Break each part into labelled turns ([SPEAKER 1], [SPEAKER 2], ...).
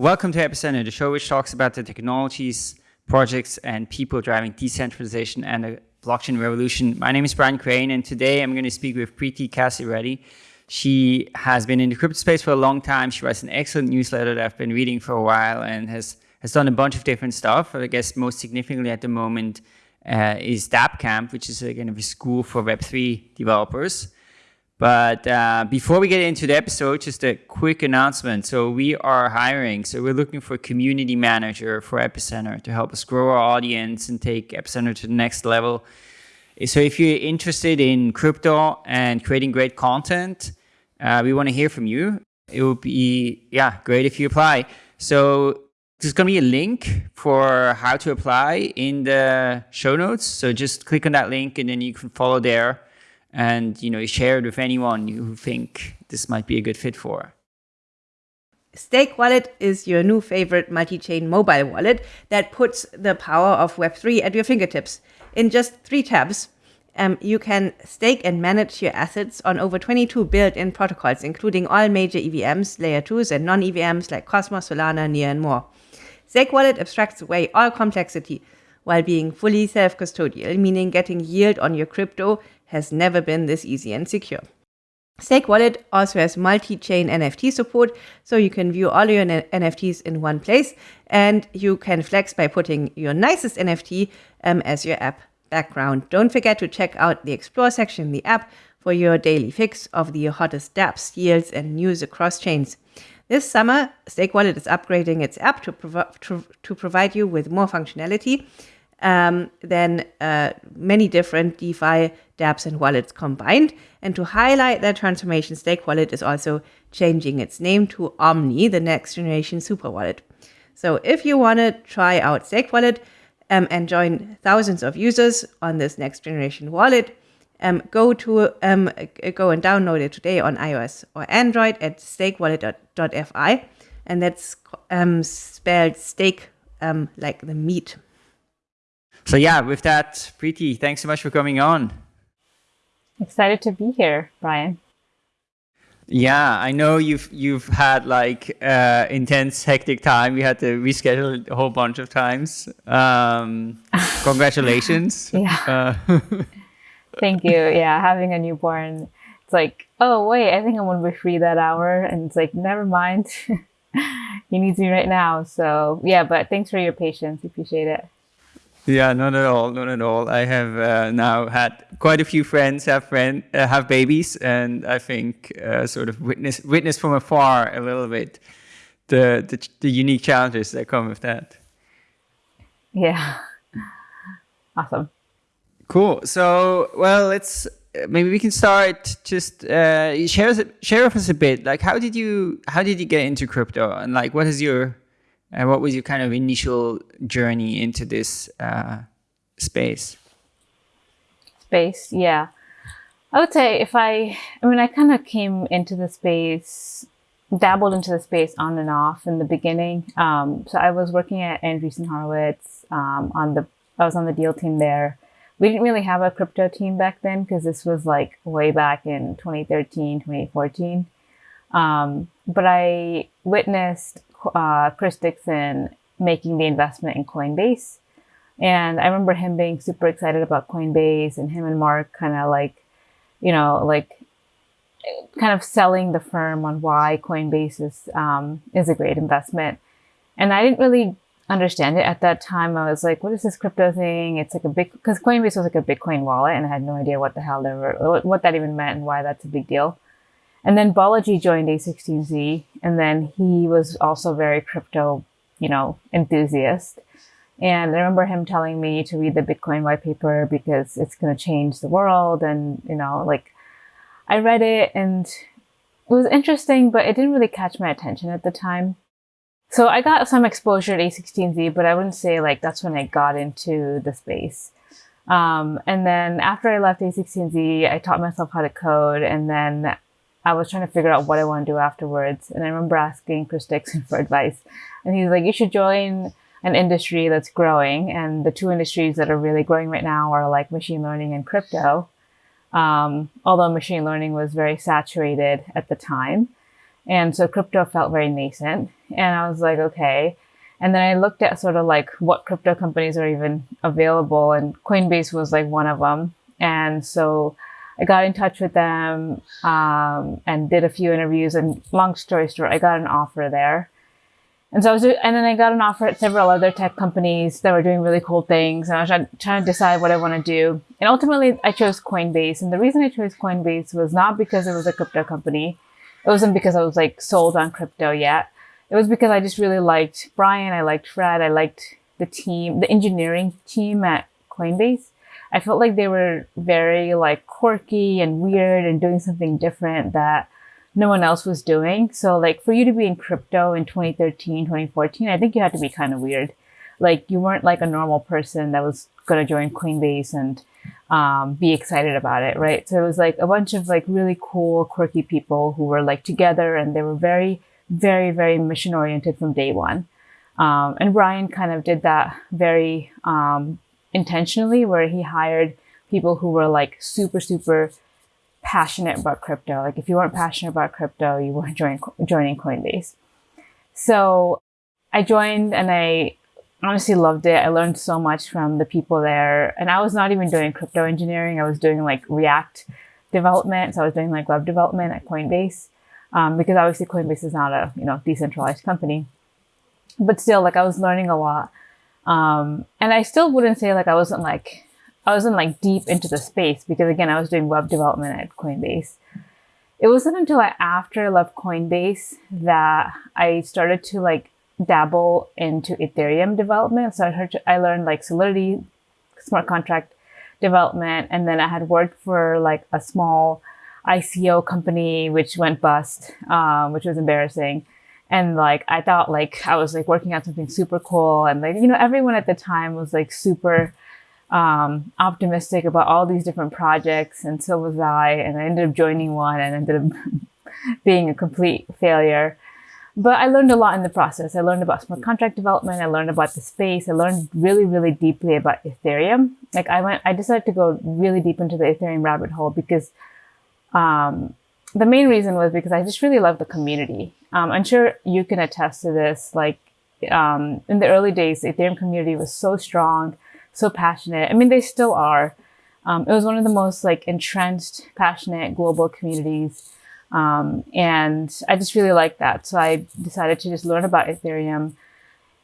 [SPEAKER 1] Welcome to Epicenter, the show which talks about the technologies, projects, and people driving decentralization and the blockchain revolution. My name is Brian Crain, and today I'm going to speak with Preeti Kasireddy. She has been in the crypto space for a long time. She writes an excellent newsletter that I've been reading for a while and has, has done a bunch of different stuff. I guess most significantly at the moment uh, is DappCamp, which is kind of a school for Web3 developers. But uh, before we get into the episode, just a quick announcement. So we are hiring. So we're looking for a community manager for Epicenter to help us grow our audience and take Epicenter to the next level. So if you're interested in crypto and creating great content, uh, we want to hear from you. It would be, yeah, great if you apply. So there's going to be a link for how to apply in the show notes. So just click on that link and then you can follow there and you know share it with anyone you think this might be a good fit for.
[SPEAKER 2] Stake Wallet is your new favorite multi-chain mobile wallet that puts the power of Web3 at your fingertips. In just three tabs, um, you can stake and manage your assets on over 22 built-in protocols, including all major EVMs, layer 2s, and non-EVMs like Cosmos, Solana, Near, and more. Stake Wallet abstracts away all complexity while being fully self-custodial, meaning getting yield on your crypto has never been this easy and secure. Stake Wallet also has multi-chain NFT support, so you can view all your NFTs in one place, and you can flex by putting your nicest NFT um, as your app background. Don't forget to check out the Explore section in the app for your daily fix of the hottest dApps, yields, and news across chains. This summer, Stake Wallet is upgrading its app to, to, to provide you with more functionality um, than uh, many different DeFi dApps and wallets combined. And to highlight that transformation, Stake Wallet is also changing its name to Omni, the next generation super wallet. So if you want to try out Stake Wallet um, and join thousands of users on this next generation wallet, um, go to um, go and download it today on iOS or Android at stakewallet.fi, and that's um, spelled stake um, like the meat
[SPEAKER 1] so yeah, with that, Preeti, thanks so much for coming on.
[SPEAKER 3] Excited to be here, Brian.
[SPEAKER 1] Yeah, I know you've you've had like uh, intense, hectic time. We had to reschedule a whole bunch of times. Um, congratulations.
[SPEAKER 3] yeah. Uh, Thank you. Yeah, having a newborn, it's like, oh wait, I think I'm gonna be free that hour, and it's like, never mind. he needs me right now. So yeah, but thanks for your patience. Appreciate it.
[SPEAKER 1] Yeah, not at all, not at all. I have uh, now had quite a few friends have friend uh, have babies, and I think uh, sort of witness witness from afar a little bit the, the the unique challenges that come with that.
[SPEAKER 3] Yeah, awesome.
[SPEAKER 1] Cool. So, well, let's maybe we can start. Just uh, share us, share with us a bit. Like, how did you how did you get into crypto, and like, what is your and what was your kind of initial journey into this uh, space?
[SPEAKER 3] Space, yeah. I would say if I, I mean, I kind of came into the space, dabbled into the space on and off in the beginning. Um, so I was working at Andreessen Horowitz um, on the, I was on the deal team there. We didn't really have a crypto team back then because this was like way back in 2013, 2014. Um, but I witnessed uh, Chris Dixon making the investment in Coinbase. And I remember him being super excited about Coinbase and him and Mark kind of like, you know, like kind of selling the firm on why Coinbase is, um, is a great investment. And I didn't really understand it at that time. I was like, what is this crypto thing? It's like a big, because Coinbase was like a Bitcoin wallet and I had no idea what the hell they were, what that even meant and why that's a big deal. And then Balaji joined A16Z, and then he was also very crypto, you know, enthusiast. And I remember him telling me to read the Bitcoin white paper because it's going to change the world. And, you know, like I read it and it was interesting, but it didn't really catch my attention at the time. So I got some exposure at A16Z, but I wouldn't say like that's when I got into the space. Um, and then after I left A16Z, I taught myself how to code. And then I was trying to figure out what I want to do afterwards. And I remember asking Chris Dixon for advice. And he's like, you should join an industry that's growing. And the two industries that are really growing right now are like machine learning and crypto. Um, although machine learning was very saturated at the time. And so crypto felt very nascent. And I was like, okay. And then I looked at sort of like what crypto companies are even available, and Coinbase was like one of them. And so I got in touch with them um, and did a few interviews. And long story short, I got an offer there. And so I was, and then I got an offer at several other tech companies that were doing really cool things. And I was trying, trying to decide what I want to do. And ultimately, I chose Coinbase. And the reason I chose Coinbase was not because it was a crypto company. It wasn't because I was like sold on crypto yet. It was because I just really liked Brian. I liked Fred. I liked the team, the engineering team at Coinbase. I felt like they were very like quirky and weird and doing something different that no one else was doing. So like for you to be in crypto in 2013, 2014, I think you had to be kind of weird. Like you weren't like a normal person that was going to join Coinbase and um, be excited about it, right? So it was like a bunch of like really cool, quirky people who were like together and they were very, very, very mission oriented from day one. Um, and Brian kind of did that very um, intentionally, where he hired people who were like super, super passionate about crypto. Like if you weren't passionate about crypto, you weren't joining, joining Coinbase. So I joined and I honestly loved it. I learned so much from the people there. And I was not even doing crypto engineering. I was doing like React development. So I was doing like web development at Coinbase. Um, because obviously Coinbase is not a, you know, decentralized company. But still, like I was learning a lot. Um, and I still wouldn't say like I wasn't like I wasn't like deep into the space because again, I was doing web development at Coinbase. It wasn't until I, after I left Coinbase that I started to like dabble into Ethereum development. So I heard, I learned like Solidity, smart contract development, and then I had worked for like a small ICO company which went bust, um, which was embarrassing. And like I thought like I was like working on something super cool, and like you know everyone at the time was like super um, optimistic about all these different projects, and so was I. And I ended up joining one and ended up being a complete failure. But I learned a lot in the process. I learned about smart contract development. I learned about the space. I learned really, really deeply about Ethereum. Like I went, I decided to go really deep into the Ethereum rabbit hole because um, the main reason was because I just really love the community. Um, I'm sure you can attest to this. Like um, in the early days, the Ethereum community was so strong so passionate. I mean, they still are. Um, it was one of the most like entrenched, passionate global communities. Um, and I just really liked that. So I decided to just learn about Ethereum.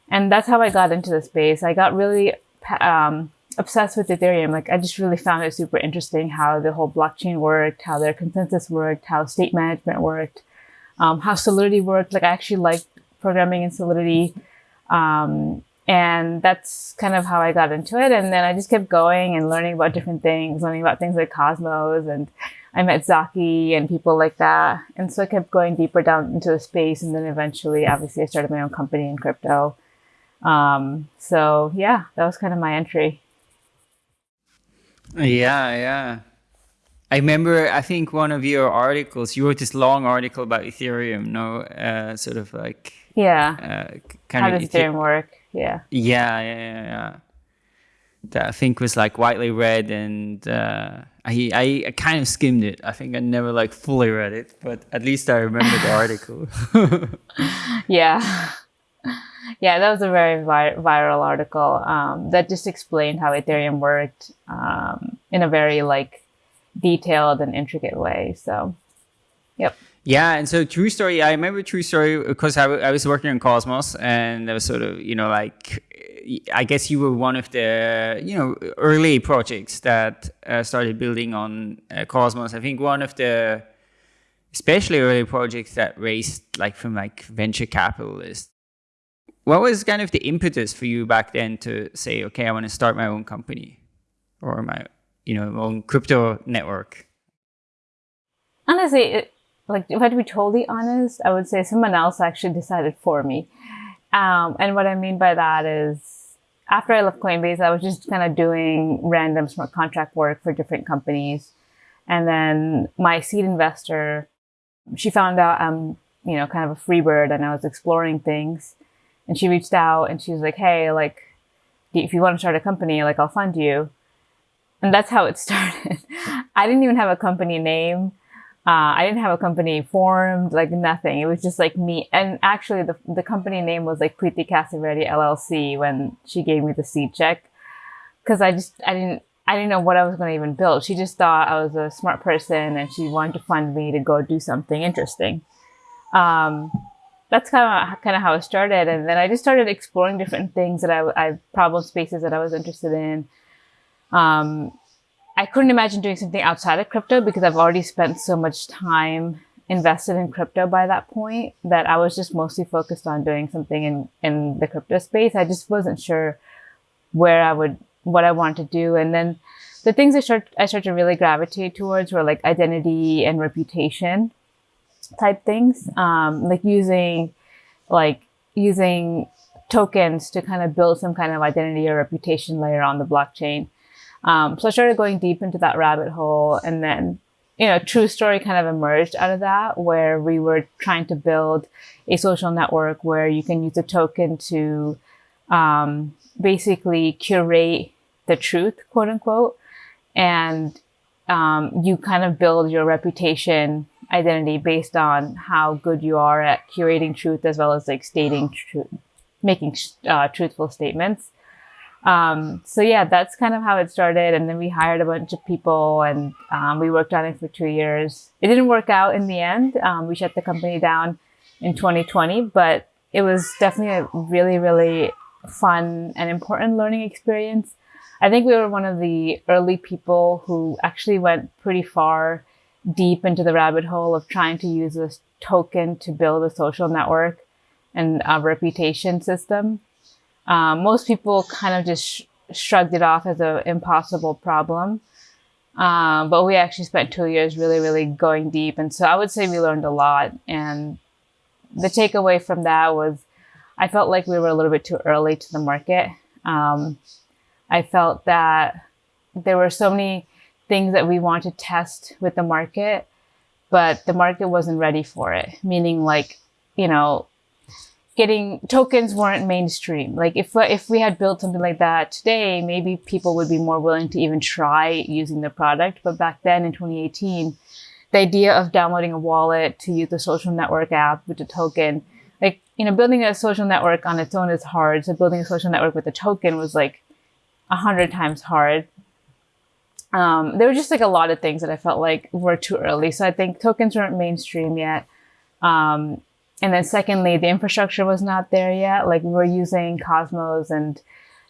[SPEAKER 3] And that's how I got into the space. I got really um, obsessed with Ethereum. Like I just really found it super interesting how the whole blockchain worked, how their consensus worked, how state management worked, um, how Solidity worked. Like I actually liked programming in Solidity. Um, and that's kind of how I got into it. And then I just kept going and learning about different things, learning about things like Cosmos and I met Zaki and people like that. And so I kept going deeper down into the space. And then eventually, obviously, I started my own company in crypto. Um, so yeah, that was kind of my entry.
[SPEAKER 1] Yeah, yeah. I remember, I think one of your articles, you wrote this long article about Ethereum, no? Uh, sort of like.
[SPEAKER 3] Yeah. Uh, kind How of does Ethereum work? Yeah.
[SPEAKER 1] Yeah, yeah, yeah. That I think was like widely read, and uh, I, I, I kind of skimmed it. I think I never like fully read it, but at least I remember the article.
[SPEAKER 3] yeah. Yeah, that was a very vi- viral article um, that just explained how Ethereum worked um, in a very like detailed and intricate way. So, yep.
[SPEAKER 1] Yeah, and so true story. I remember true story because I, was working on Cosmos, and there was sort of you know like I guess you were one of the you know early projects that uh, started building on uh, Cosmos. I think one of the especially early projects that raised like from like venture capitalists. What was kind of the impetus for you back then to say, okay, I want to start my own company or my you know own crypto network?
[SPEAKER 3] Honestly, like if I to be totally honest, I would say someone else actually decided for me. Um, and what I mean by that is after I left Coinbase, I was just kind of doing random smart contract work for different companies. And then my seed investor, she found out I'm, you know, kind of a free bird and I was exploring things. And she reached out and she was like, Hey, like, if you want to start a company, like, I'll fund you. And that's how it started. I didn't even have a company name. Uh, I didn't have a company formed, like nothing. It was just like me. And actually, the, the company name was like Preeti Kasireddy LLC when she gave me the seed check. Cause I just, I didn't, I didn't know what I was going to even build. She just thought I was a smart person and she wanted to fund me to go do something interesting. Um, that's kind of kind of how it started, and then I just started exploring different things that I, I problem spaces that I was interested in. Um, I couldn't imagine doing something outside of crypto because I've already spent so much time invested in crypto by that point that I was just mostly focused on doing something in, in the crypto space. I just wasn't sure where I would, what I wanted to do. And then the things I start, I started to really gravitate towards were like identity and reputation type things, um, like using, like using tokens to kind of build some kind of identity or reputation layer on the blockchain. Um, so I started going deep into that rabbit hole and then, you know, true story kind of emerged out of that where we were trying to build a social network where you can use a token to, um, basically curate the truth, quote unquote. And, um, you kind of build your reputation identity based on how good you are at curating truth as well as like stating truth, making uh, truthful statements. Um, so yeah, that's kind of how it started. And then we hired a bunch of people and um, we worked on it for two years. It didn't work out in the end. Um, we shut the company down in 2020, but it was definitely a really, really fun and important learning experience. I think we were one of the early people who actually went pretty far deep into the rabbit hole of trying to use this token to build a social network and a reputation system. Um, most people kind of just sh- shrugged it off as an impossible problem. Um, but we actually spent two years really, really going deep. And so I would say we learned a lot. And the takeaway from that was I felt like we were a little bit too early to the market. Um, I felt that there were so many things that we wanted to test with the market, but the market wasn't ready for it. Meaning like, you know, getting tokens weren't mainstream. Like if if we had built something like that today, maybe people would be more willing to even try using the product. But back then in 2018, the idea of downloading a wallet to use a social network app with a token, like you know, building a social network on its own is hard. So building a social network with a token was like a hundred times hard. Um, there were just like a lot of things that I felt like were too early. So I think tokens weren't mainstream yet. Um, and then secondly, the infrastructure was not there yet. Like we were using Cosmos and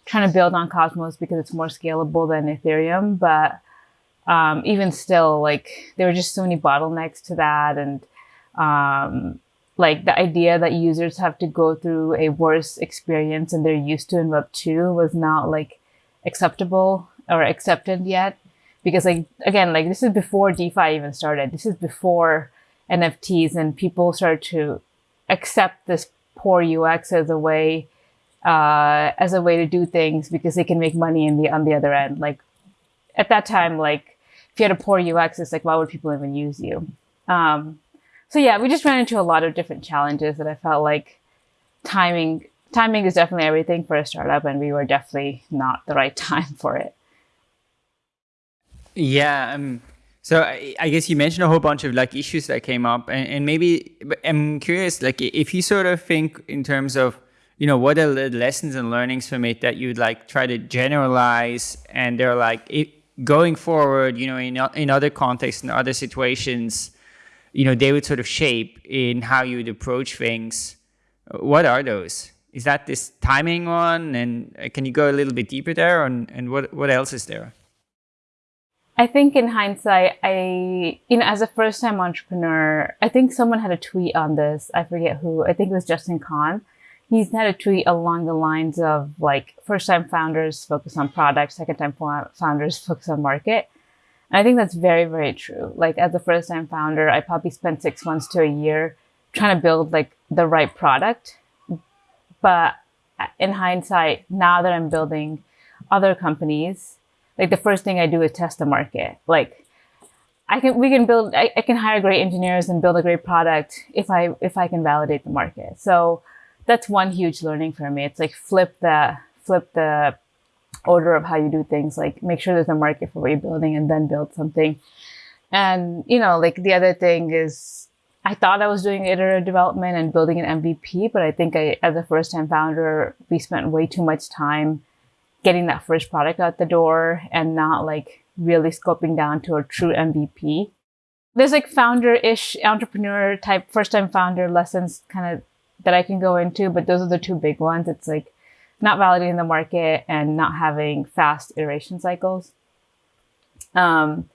[SPEAKER 3] trying to build on Cosmos because it's more scalable than Ethereum. But um, even still, like there were just so many bottlenecks to that. And um, like the idea that users have to go through a worse experience than they're used to in Web 2 was not like acceptable or accepted yet. Because like, again, like this is before DeFi even started. This is before NFTs and people started to accept this poor UX as a way uh, as a way to do things because they can make money in the on the other end. Like at that time, like if you had a poor UX, it's like why would people even use you? Um, so yeah, we just ran into a lot of different challenges that I felt like timing timing is definitely everything for a startup, and we were definitely not the right time for it.
[SPEAKER 1] Yeah, um, so I, I, guess you mentioned a whole bunch of like issues that came up, and, and, maybe I'm curious, like if you sort of think in terms of, you know, what are the lessons and learnings from it that you'd like try to generalize, and they're like it, going forward, you know, in in other contexts and other situations, you know, they would sort of shape in how you would approach things. What are those? Is that this timing one, and uh, can you go a little bit deeper there, and and what what else is there?
[SPEAKER 3] I think in hindsight, I, you know, as a first time entrepreneur, I think someone had a tweet on this. I forget who. I think it was Justin Kan. He's had a tweet along the lines of like first time founders focus on product, second time founders focus on market. And I think that's very, very true. Like as a first time founder, I probably spent six months to a year trying to build like the right product. But uh, in hindsight, now that I'm building other companies, like the first thing I do is test the market. Like I can, we can build, I, I can hire great engineers and build a great product if I, if I can validate the market. So that's one huge learning for me. It's like flip the, flip the order of how you do things. Like make sure there's a market for what you're building and then build something. and you know, like the other thing is I thought I was doing iterative development and building an MVP, but I think I, as a first time founder, we spent way too much time getting that first product out the door and not like really scoping down to a true MVP. There's like founder ish entrepreneur type first time founder lessons kind of that I can go into, but those are the two big ones. It's like not validating the market and not having fast iteration cycles. Um,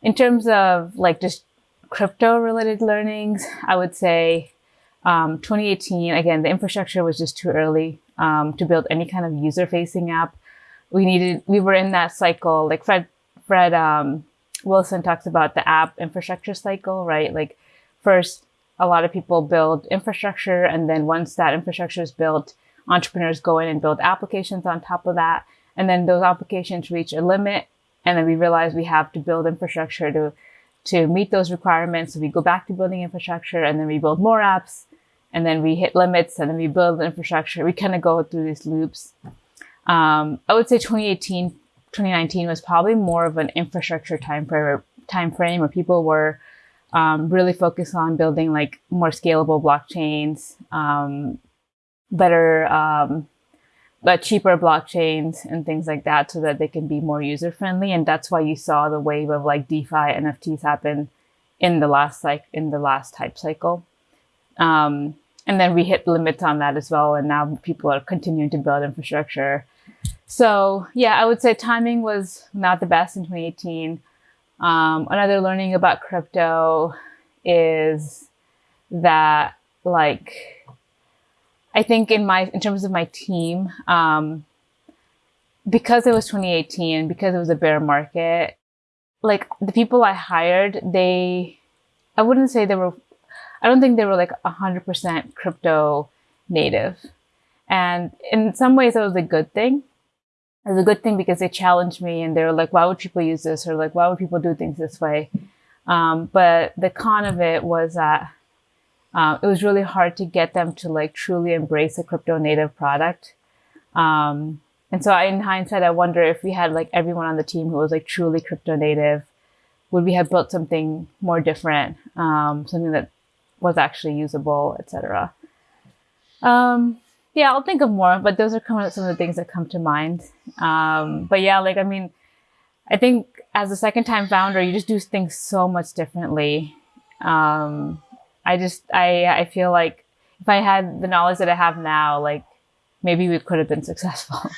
[SPEAKER 3] in terms of like just crypto related learnings, I would say um, 2018, again, the infrastructure was just too early um, to build any kind of user facing app. We needed, we were in that cycle, like Fred, Fred um, Wilson talks about the app infrastructure cycle, right? Like first, a lot of people build infrastructure. And then once that infrastructure is built, entrepreneurs go in and build applications on top of that. And then those applications reach a limit. And then we realize we have to build infrastructure to to meet those requirements. So we go back to building infrastructure and then we build more apps and then we hit limits and then we build infrastructure. We kind of go through these loops. Um, I would say 2018, 2019 was probably more of an infrastructure time frame, time frame where people were um, really focused on building like more scalable blockchains, um, better um, but cheaper blockchains and things like that so that they can be more user friendly. And that's why you saw the wave of like DeFi NFTs happen in the last like in the last hype cycle. Um, and then we hit limits on that as well. And now people are continuing to build infrastructure. So yeah, I would say timing was not the best in 2018. Um, another learning about crypto is that like I think in my in terms of my team, um, because it was 2018, because it was a bear market, like the people I hired, they, I wouldn't say they were, I don't think they were like 100% crypto native. And in some ways, it was a good thing. It was a good thing because they challenged me and they were like, why would people use this? Or like, why would people do things this way? Um, but the con of it was that uh, it was really hard to get them to like truly embrace a crypto native product. Um, and so in hindsight, I wonder if we had like everyone on the team who was like truly crypto native, would we have built something more different, um, something that was actually usable, etc. Um, yeah, I'll think of more, but those are kind of some of the things that come to mind. Um, but yeah, like I mean, I think as a second time founder, you just do things so much differently. Um, I just I I feel like if I had the knowledge that I have now, like maybe we could have been successful.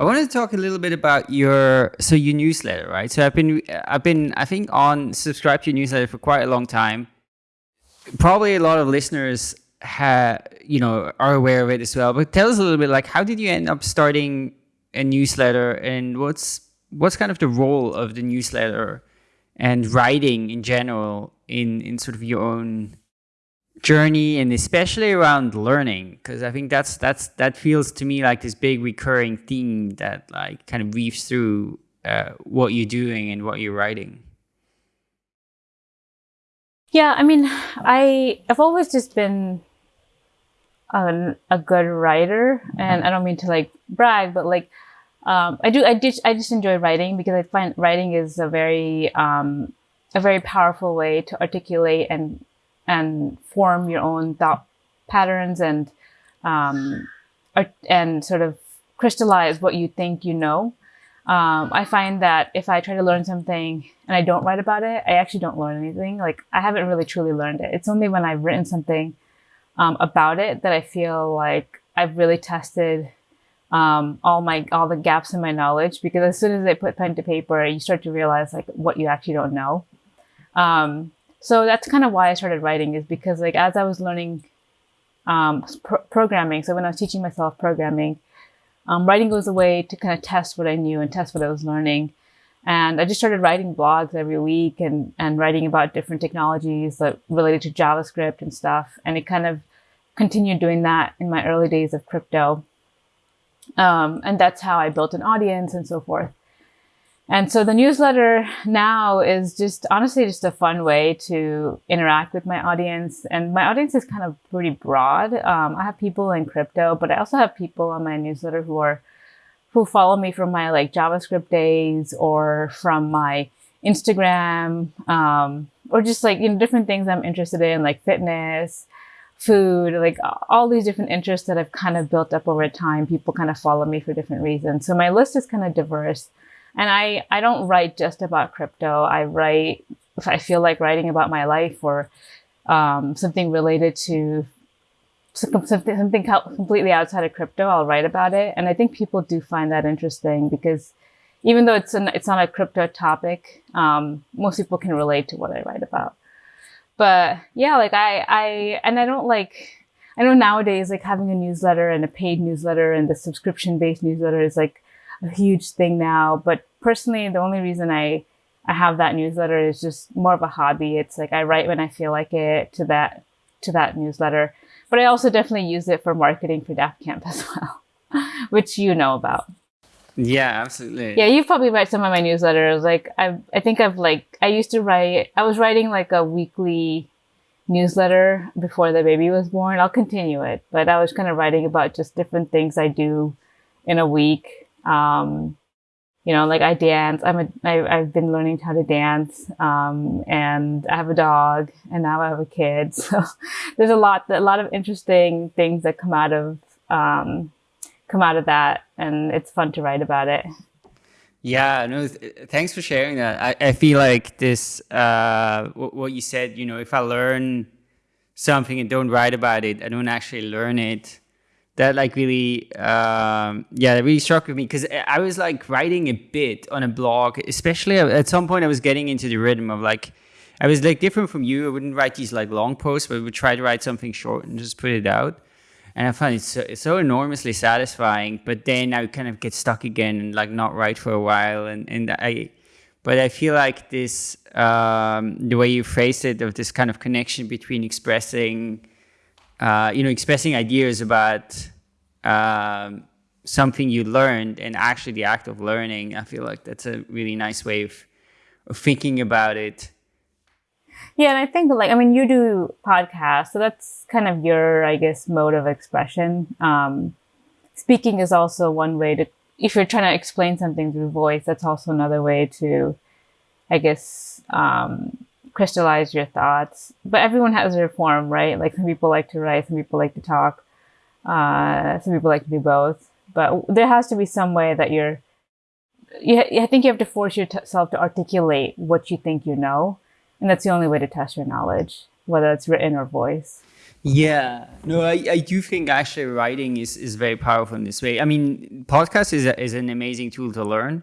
[SPEAKER 1] I wanted to talk a little bit about your so your newsletter, right? So I've been I've been I think on subscribe to your newsletter for quite a long time. Probably a lot of listeners have you know are aware of it as well. But tell us a little bit like how did you end up starting a newsletter and what's what's kind of the role of the newsletter and writing in general in in sort of your own journey and especially around learning because i think that's that's that feels to me like this big recurring theme that like kind of weaves through uh, what you're doing and what you're writing
[SPEAKER 3] yeah i mean i i've always just been a, a good writer and i don't mean to like brag but like um, i do i just i just enjoy writing because i find writing is a very um, a very powerful way to articulate and and form your own thought patterns and um, and sort of crystallize what you think you know. Um, I find that if I try to learn something and I don't write about it, I actually don't learn anything. Like I haven't really truly learned it. It's only when I've written something um, about it that I feel like I've really tested um, all my all the gaps in my knowledge. Because as soon as I put pen to paper, you start to realize like what you actually don't know. Um, so that's kind of why I started writing is because like as I was learning um, programming, so when I was teaching myself programming, um, writing was a way to kind of test what I knew and test what I was learning. And I just started writing blogs every week and, and writing about different technologies that related to JavaScript and stuff. And it kind of continued doing that in my early days of crypto. Um, and that's how I built an audience and so forth. And so the newsletter now is just honestly just a fun way to interact with my audience. And my audience is kind of pretty broad. Um, I have people in crypto, but I also have people on my newsletter who are who follow me from my like JavaScript days or from my Instagram, um, or just like, you know, different things I'm interested in, like fitness, food, like all these different interests that I've kind of built up over time. People kind of follow me for different reasons. So my list is kind of diverse. And I, I don't write just about crypto. I write, if I feel like writing about my life or um, something related to something, something completely outside of crypto, I'll write about it. And I think people do find that interesting because even though it's, an, it's not a crypto topic, um, most people can relate to what I write about but yeah, like I, I, and I don't like, I know nowadays, like having a newsletter and a paid newsletter and the subscription based newsletter is like a huge thing now. But personally, the only reason I, I have that newsletter is just more of a hobby. It's like I write when I feel like it to that, to that newsletter. But I also definitely use it for marketing for DappCamp as well, which you know about.
[SPEAKER 1] Yeah, absolutely.
[SPEAKER 3] Yeah, you've probably read some of my newsletters. Like I I think I've like I used to write I was writing like a weekly newsletter before the baby was born. I'll continue it, but I was kind of writing about just different things I do in a week. Um, you know, like I dance. I'm a, I, I've been learning how to dance. Um, and I have a dog and now I have a kid. So there's a lot, a lot of interesting things that come out of, um, come out of that and it's fun to write about it
[SPEAKER 1] yeah no th thanks for sharing that I, I feel like this uh, what you said you know if i learn something and don't write about it i don't actually learn it that like really um, yeah that really struck with me because i was like writing a bit on a blog especially at some point i was getting into the rhythm of like i was like different from you i wouldn't write these like long posts but I would try to write something short and just put it out and I find it so, so enormously satisfying. But then I kind of get stuck again and like not write for a while, and and I, but I feel like this um, the way you phrased it of this kind of connection between expressing, uh, you know, expressing ideas about um, something you learned and actually the act of learning. I feel like that's a really nice way of, of thinking about it
[SPEAKER 3] yeah, and I think like I mean you do podcasts, so that's kind of your I guess mode of expression. Um, speaking is also one way to if you're trying to explain something through voice, that's also another way to, I guess, um, crystallize your thoughts. But everyone has their form, right? Like some people like to write, some people like to talk, uh, some people like to do both. But there has to be some way that you're. You, I think you have to force yourself to articulate what you think you know and that's the only way to test your knowledge, whether it's written or voice.
[SPEAKER 1] Yeah, no, I, I do think actually writing is, is very powerful in this way. I mean, podcast is, a, is an amazing tool to learn.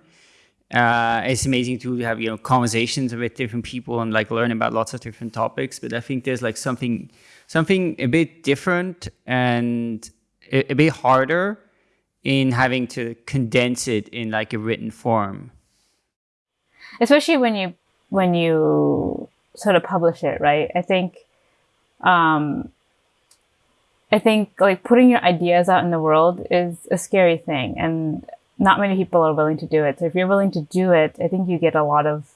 [SPEAKER 1] Uh, it's amazing to have, you know, conversations with different people and like learn about lots of different topics. But I think there's like something, something a bit different and a, a bit harder in having to condense it in like a written form.
[SPEAKER 3] Especially when you when you sort of publish it, right? I think, um, I think like putting your ideas out in the world is a scary thing and not many people are willing to do it. So if you're willing to do it, I think you get a lot of,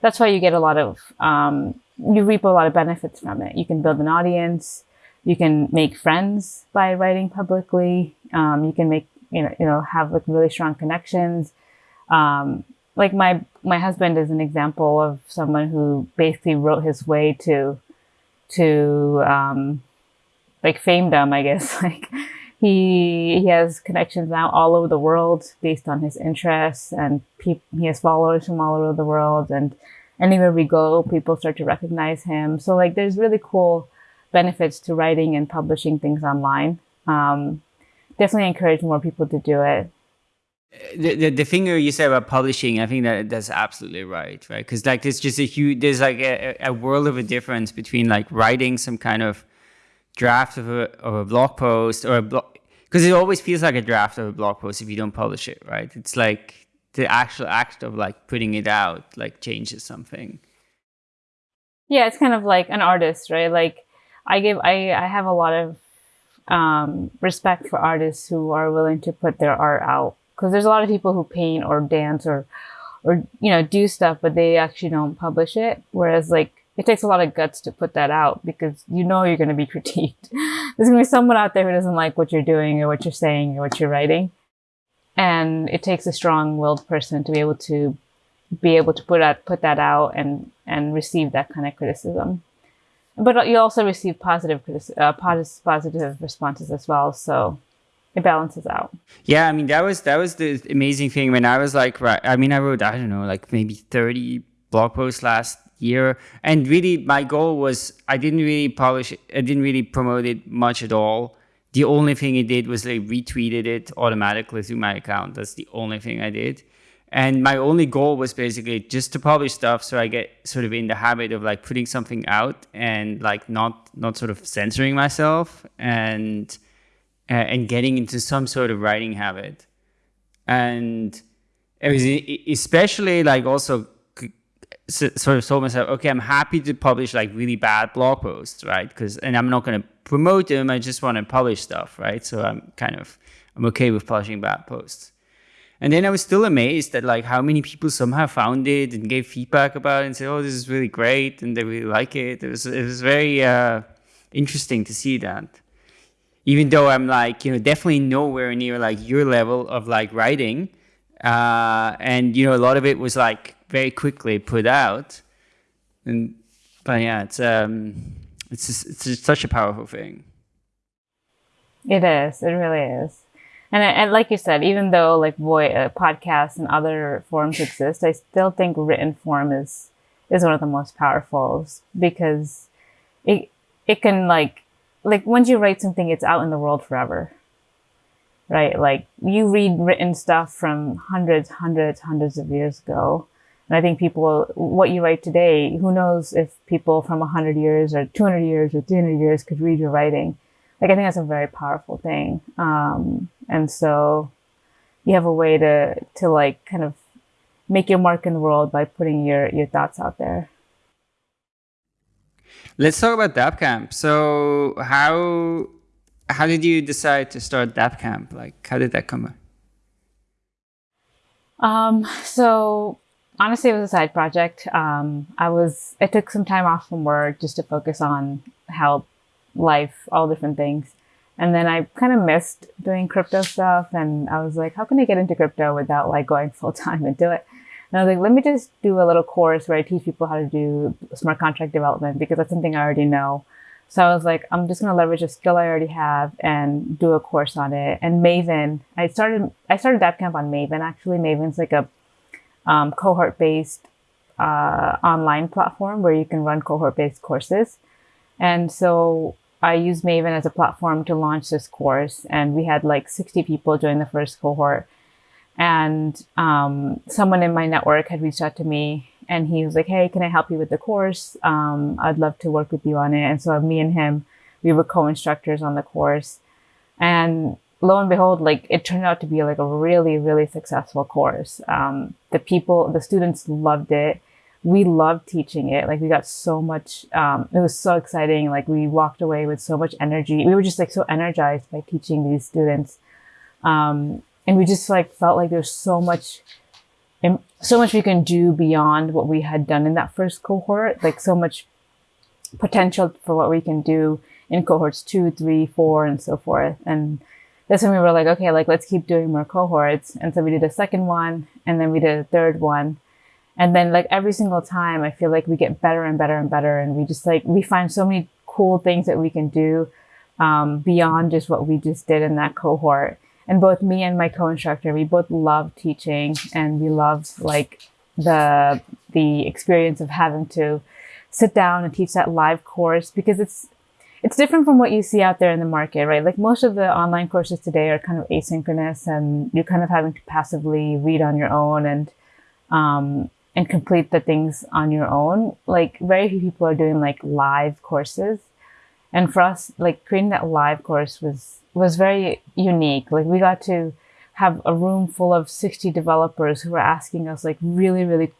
[SPEAKER 3] that's why you get a lot of, um, you reap a lot of benefits from it. You can build an audience. You can make friends by writing publicly. Um, you can make, you know, you know, have like really strong connections. Um, like my my husband is an example of someone who basically wrote his way to to um, like famedom, I guess. Like he he has connections now all over the world based on his interests, and he has followers from all over the world. And anywhere we go, people start to recognize him. So like, there's really cool benefits to writing and publishing things online. Um, definitely encourage more people to do it
[SPEAKER 1] the, the, the thing you said about publishing, I think that that's absolutely right, right? Because like there's just a huge, there's like a, a world of a difference between like writing some kind of draft of a, of a blog post or a blog, because it always feels like a draft of a blog post if you don't publish it, right? It's like the actual act of like putting it out like changes something.
[SPEAKER 3] Yeah, it's kind of like an artist, right? Like I give, I, I have a lot of um, respect for artists who are willing to put their art out because there's a lot of people who paint or dance or or you know do stuff but they actually don't publish it whereas like it takes a lot of guts to put that out because you know you're going to be critiqued there's going to be someone out there who doesn't like what you're doing or what you're saying or what you're writing and it takes a strong-willed person to be able to be able to put that put that out and and receive that kind of criticism. But you also receive positive uh, positive responses as well. So it balances out.
[SPEAKER 1] Yeah, I mean that was that was the amazing thing when I was like, right. I mean, I wrote I don't know like maybe thirty blog posts last year, and really my goal was I didn't really publish, I didn't really promote it much at all. The only thing it did was like retweeted it automatically through my account. That's the only thing I did. And my only goal was basically just to publish stuff so I get sort of in the habit of like putting something out and like not not sort of censoring myself and uh, and getting into some sort of writing habit. And it was especially like also sort of told myself, okay, I'm happy to publish like really bad blog posts, right? Because and I'm not going to promote them. I just want to publish stuff, right? So I'm kind of I'm okay with publishing bad posts. And then I was still amazed at like how many people somehow found it and gave feedback about it and said, "Oh, this is really great," and they really like it. It was it was very uh, interesting to see that. Even though I'm like you know definitely nowhere near like your level of like writing, uh, and you know a lot of it was like very quickly put out. And but yeah, it's um, it's just, it's just such a powerful thing.
[SPEAKER 3] It is. It really is. And, and like you said, even though like voice uh, podcasts and other forms exist, I still think written form is is one of the most powerful because it it can like like once you write something, it's out in the world forever right? Like you read written stuff from hundreds, hundreds, hundreds of years ago. And I think people, what you write today, who knows if people from 100 years or 200 years or 300 years could read your writing. Like, I think that's a very powerful thing. Um, and so you have a way to, to like kind of make your mark in the world by putting your, your thoughts out there.
[SPEAKER 1] Let's talk about DappCamp. So how how did you decide to start DappCamp? Like, how did that come?
[SPEAKER 3] Um, so honestly, it was a side project. Um, I was, I took some time off from work just to focus on health, life, all different things. And then I kind of missed doing crypto stuff. And I was like, how can I get into crypto without like going full time into it? And I was like, let me just do a little course where I teach people how to do smart contract development because that's something I already know. So I was like, I'm just going to leverage a skill I already have and do a course on it. And Maven, I started, I started DappCamp on Maven. Actually, Maven's like a um, cohort based uh, online platform where you can run cohort based courses. And so I used Maven as a platform to launch this course. And we had like 60 people join the first cohort. And um, someone in my network had reached out to me and he was like, "Hey, can I help you with the course? Um, I'd love to work with you on it." And so me and him, we were co-instructors on the course, and lo and behold, like it turned out to be like a really, really successful course. Um, the people, the students loved it. We loved teaching it. Like we got so much. Um, it was so exciting. Like we walked away with so much energy. We were just like so energized by teaching these students, um, and we just like felt like there's so much so much we can do beyond what we had done in that first cohort, like so much potential for what we can do in cohorts two, three, four, and so forth. And that's when we were like, okay, like let's keep doing more cohorts. And so we did a second one, and then we did a third one. And then like every single time, I feel like we get better and better and better. And we just like, we find so many cool things that we can do um, beyond just what we just did in that cohort and both me and my co-instructor we both love teaching and we love like the the experience of having to sit down and teach that live course because it's it's different from what you see out there in the market right? Like most of the online courses today are kind of asynchronous and you're kind of having to passively read on your own and um, and complete the things on your own. Like very few people are doing like live courses. And for us like creating that live course was was very unique. Like we got to have a room full of 60 developers who were asking us like really, really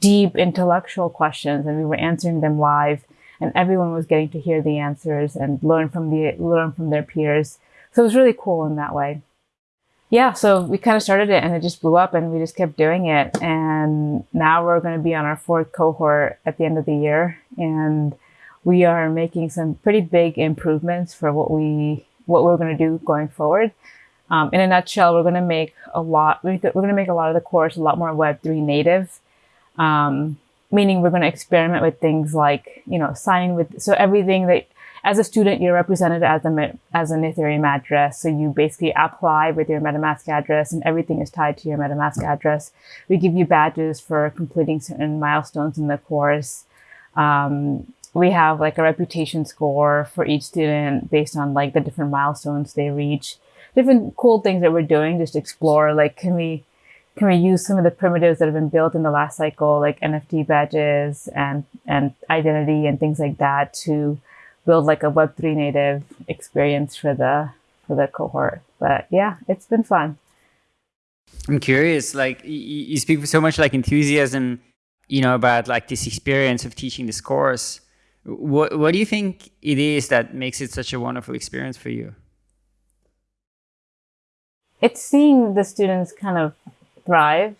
[SPEAKER 3] deep intellectual questions and we were answering them live and everyone was getting to hear the answers and learn from the learn from their peers. So it was really cool in that way. Yeah, so we kind of started it and it just blew up and we just kept doing it. And now we're going to be on our fourth cohort at the end of the year. And we are making some pretty big improvements for what we what we're going to do going forward. Um, in a nutshell, we're going to make a lot, we're going to make a lot of the course a lot more Web3 native. Um, meaning we're going to experiment with things like, you know, signing with, so everything that, as a student, you're represented as a, as an Ethereum address. So you basically apply with your MetaMask address and everything is tied to your MetaMask address. We give you badges for completing certain milestones in the course. Um, we have like a reputation score for each student based on like the different milestones they reach different cool things that we're doing just explore like can we can we use some of the primitives that have been built in the last cycle like nft badges and and identity and things like that to build like a web3 native experience for the for the cohort? But yeah it's been fun.
[SPEAKER 1] I'm curious like you, you speak with so much like enthusiasm you know about like this experience of teaching this course. What what do you think it is that makes it such a wonderful experience for you?
[SPEAKER 3] It's seeing the students kind of thrive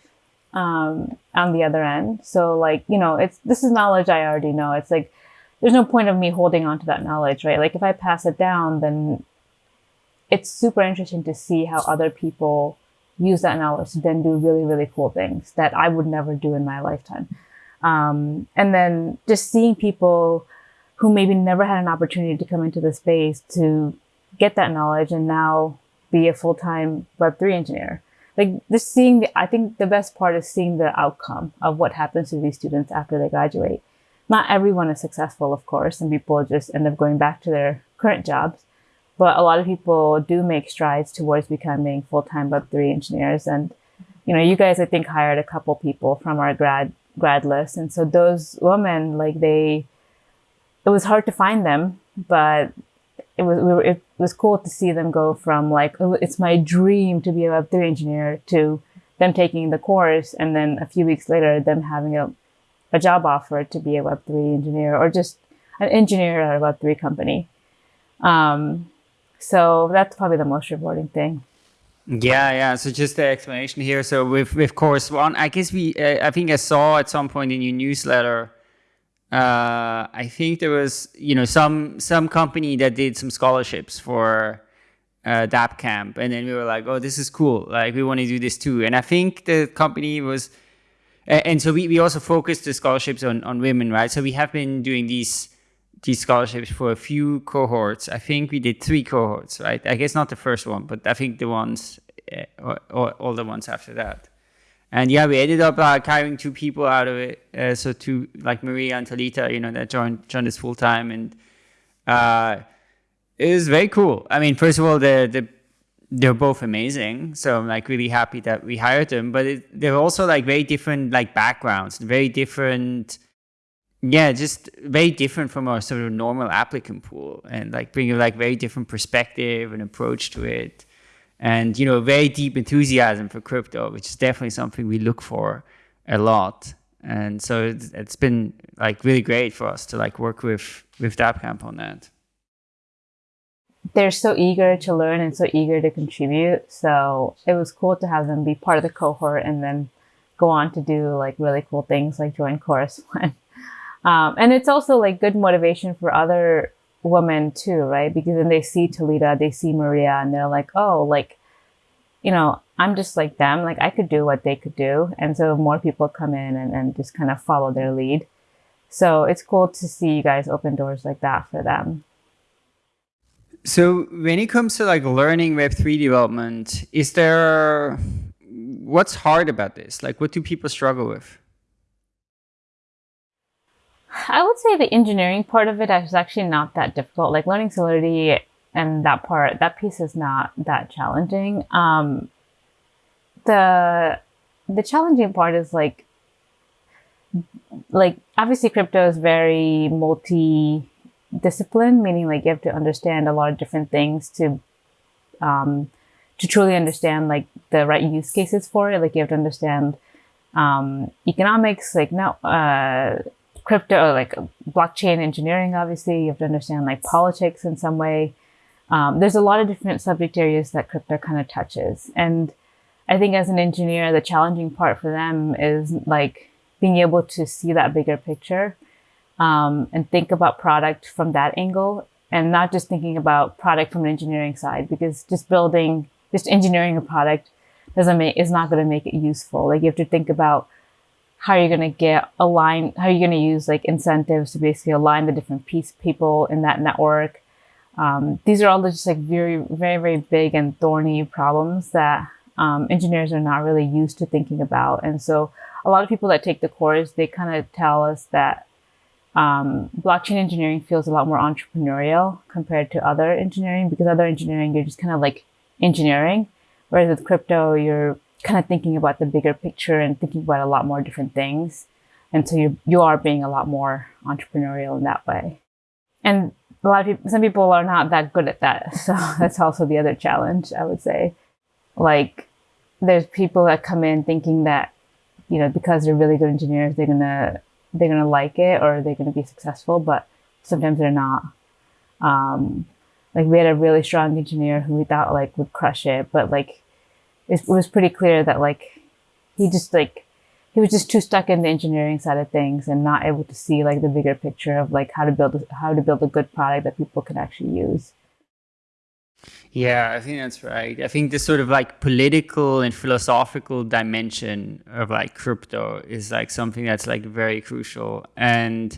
[SPEAKER 3] um, on the other end. So like, you know, it's, this is knowledge I already know. It's like, there's no point of me holding on to that knowledge, right? Like if I pass it down, then it's super interesting to see how other people use that knowledge to then do really, really cool things that I would never do in my lifetime. Um, and then just seeing people who maybe never had an opportunity to come into the space to get that knowledge and now be a full-time Web3 engineer. Like just seeing the, I think the best part is seeing the outcome of what happens to these students after they graduate. Not everyone is successful, of course, and people just end up going back to their current jobs. But a lot of people do make strides towards becoming full-time Web3 engineers. And, you know, you guys, I think, hired a couple people from our grad grad list. And so those women, like they, it was hard to find them, but it was we were, it was cool to see them go from like oh, it's my dream to be a Web3 engineer to them taking the course and then a few weeks later them having a, a job offer to be a Web3 engineer or just an engineer at a Web3 company. Um, so that's probably the most rewarding thing.
[SPEAKER 1] Yeah, yeah. So just the explanation here. So with with Chorus One, I guess we, uh, I think I saw at some point in your newsletter uh, I think there was, you know, some some company that did some scholarships for uh, DappCamp, and then we were like, oh, this is cool. Like we want to do this too. And I think the company was, and so we, we also focused the scholarships on on women, right? So we have been doing these these scholarships for a few cohorts. I think we did three cohorts, right? I guess not the first one, but I think the ones, uh, or, or all the ones after that and yeah, we ended up uh, hiring two people out of it. Uh, so two like Maria and Talita, you know, that joined joined us full time, and uh, it was very cool. I mean, first of all, the the they're both amazing, so I'm like really happy that we hired them. But it, they're also like very different like backgrounds, very different. Yeah, just very different from our sort of normal applicant pool, and like bringing like very different perspective and approach to it and you know very deep enthusiasm for crypto which is definitely something we look for a lot. And so it's, been like really great for us to like work with with DappCamp on that.
[SPEAKER 3] They're so eager to learn and so eager to contribute. So it was cool to have them be part of the cohort and then go on to do like really cool things like join Chorus One. Um, and it's also like good motivation for other women too, right? Because then they see Talita, they see Maria, and they're like, oh, like, you know, I'm just like them. Like I could do what they could do. And so more people come in and, and just kind of follow their lead. So it's cool to see you guys open doors like that for them.
[SPEAKER 1] So when it comes to like learning Web3 development, is there, what's hard about this? Like what do people struggle with?
[SPEAKER 3] I would say the engineering part of it is actually not that difficult. Like learning Solidity and that part, that piece is not that challenging. Um, the the challenging part is like like obviously crypto is very multi discipline, meaning like you have to understand a lot of different things to um, to truly understand like the right use cases for it. Like you have to understand um, economics, like now uh, crypto, like blockchain engineering, obviously, you have to understand like politics in some way. Um, there's a lot of different subject areas that crypto kind of touches. And I think as an engineer, the challenging part for them is like being able to see that bigger picture um, and think about product from that angle and not just thinking about product from an engineering side because just building, just engineering a product doesn't make, is not going to make it useful. Like you have to think about how are you going to get align how are you going to use like incentives to basically align the different piece people in that network. Um, these are all just like very very very big and thorny problems that um, engineers are not really used to thinking about. And so a lot of people that take the course they kind of tell us that um, blockchain engineering feels a lot more entrepreneurial compared to other engineering because other engineering you're just kind of like engineering. Whereas with crypto you're kind of thinking about the bigger picture and thinking about a lot more different things. And so you you are being a lot more entrepreneurial in that way. And a lot of people, some people are not that good at that. So that's also the other challenge, I would say. Like, there's people that come in thinking that, you know, because they're really good engineers, they're gonna they're gonna like it or they're gonna be successful, but sometimes they're not. Um, like we had a really strong engineer who we thought like would crush it, but like it was pretty clear that like he just like he was just too stuck in the engineering side of things and not able to see like the bigger picture of like how to build a, how to build a good product that people can actually use.
[SPEAKER 1] Yeah, I think that's right. I think this sort of like political and philosophical dimension of like crypto is like something that's like very crucial. And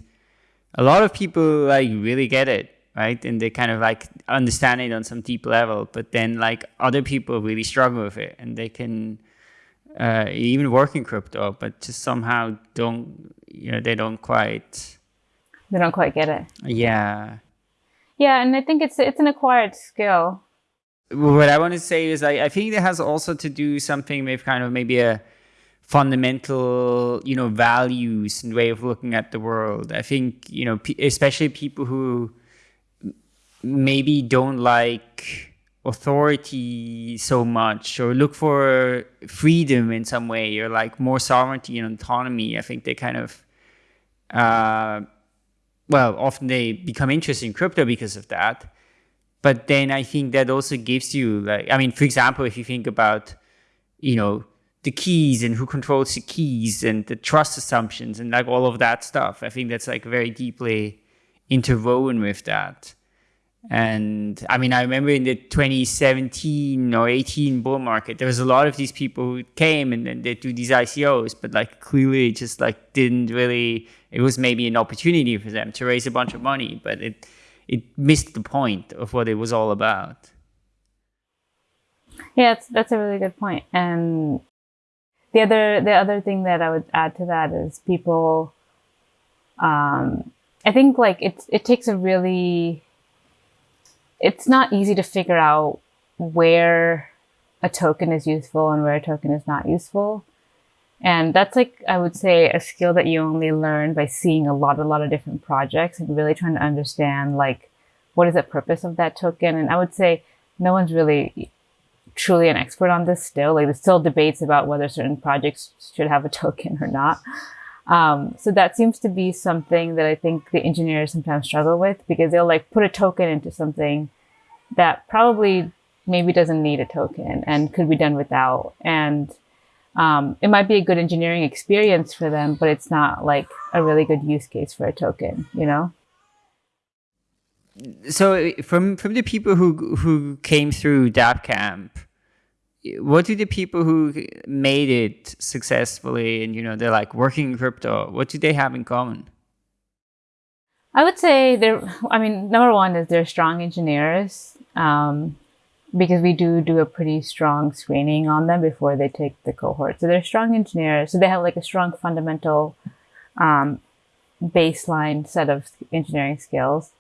[SPEAKER 1] a lot of people like really get it right? And they kind of like understand it on some deep level, but then like other people really struggle with it and they can uh, even work in crypto, but just somehow don't, you know, they don't quite.
[SPEAKER 3] They don't quite get it.
[SPEAKER 1] Yeah.
[SPEAKER 3] Yeah, and I think it's it's an acquired skill.
[SPEAKER 1] What I want to say is, I, I think it has also to do something with kind of maybe a fundamental, you know, values and way of looking at the world. I think, you know, especially people who maybe don't like authority so much or look for freedom in some way or like more sovereignty and autonomy i think they kind of uh, well often they become interested in crypto because of that. But then i think that also gives you like i mean for example if you think about you know the keys and who controls the keys and the trust assumptions and like all of that stuff i think that's like very deeply interwoven with that and I mean, I remember in the 2017 or 18 bull market, there was a lot of these people who came and then they do these ICOs, but like clearly just like didn't really, it was maybe an opportunity for them to raise a bunch of money, but it, it missed the point of what it was all about.
[SPEAKER 3] Yeah, that's, that's a really good point. And the other, the other thing that I would add to that is people, um, I think like it's, it takes a really, it's not easy to figure out where a token is useful and where a token is not useful. And that's like, I would say, a skill that you only learn by seeing a lot, a lot of different projects and really trying to understand, like, what is the purpose of that token? And I would say no one's really truly an expert on this still. Like, there's still debates about whether certain projects should have a token or not. Um, so that seems to be something that I think the engineers sometimes struggle with because they'll like put a token into something that probably maybe doesn't need a token and could be done without. And um, it might be a good engineering experience for them, but it's not like a really good use case for a token, you know?
[SPEAKER 1] So from from the people who who came through DappCamp, what do the people who made it successfully and you know they're like working in crypto what do they have in common?
[SPEAKER 3] I would say they're i mean number one is they're strong engineers um, because we do do a pretty strong screening on them before they take the cohort. So they're strong engineers. So they have like a strong fundamental um, baseline set of engineering skills.